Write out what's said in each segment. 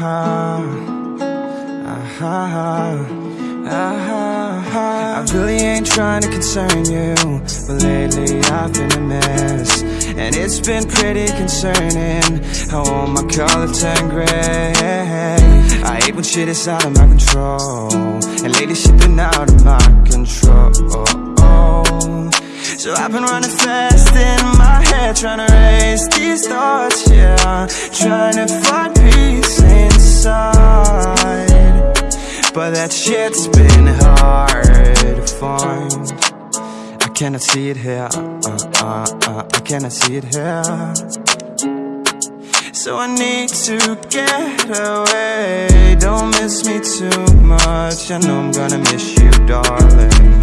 Uh-huh. Uh-huh. Uh-huh. I really ain't trying to concern you But lately I've been a mess. And it's been pretty concerning How all my color turned gray. I hate when shit is out of my control And lately shit been out of my control. So I've been running fast in my head Trying to erase these thoughts, yeah. Trying to find peace that shit's been hard to find. I cannot see it here, uh, uh, uh, I cannot see it here. So I need to get away. Don't miss me too much. I know I'm gonna miss you, darling.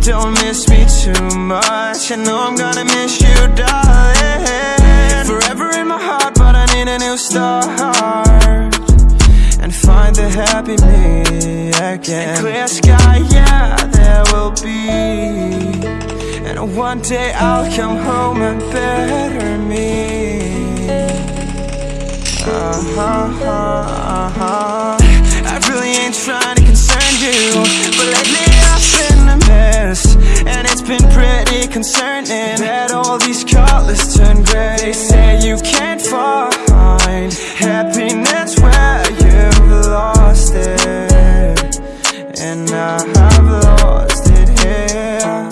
Don't miss me too much. I know I'm gonna miss you, darling. Forever in my heart, but I need a new start the happy me again. clear sky, yeah, there will be. And one day I'll come home and better me. Uh-huh, uh-huh. I really ain't trying to concern you, but lately I've been a mess, and it's been pretty concerning and I have lost it here.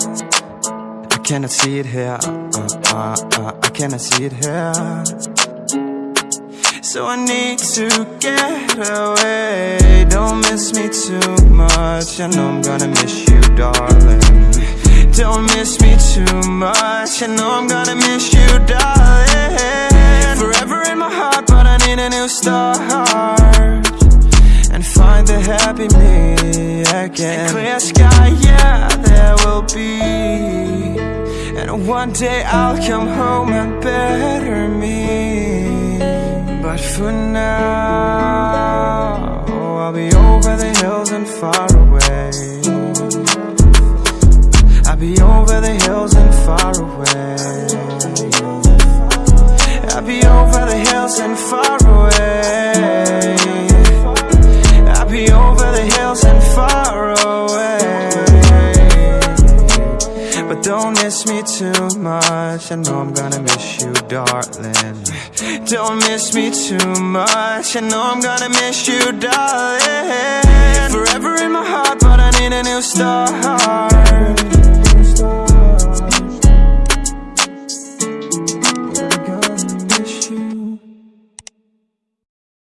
I cannot see it here, uh, uh, uh, I cannot see it here. So I need to get away. Don't miss me too much. I know I'm gonna miss you, darling. Don't miss me too much. I know I'm gonna miss you, darling. Forever in my heart, but I need a new start. And find the happy me again Clear sky, yeah, there will be And one day I'll come home and better me but for now, I'll be over the hills and far away. I'll be over the hills and far away. I'll be over the hills and far away. Don't miss me too much. I know I'm gonna miss you, darling. Don't miss me too much. I know I'm gonna miss you, darling. Forever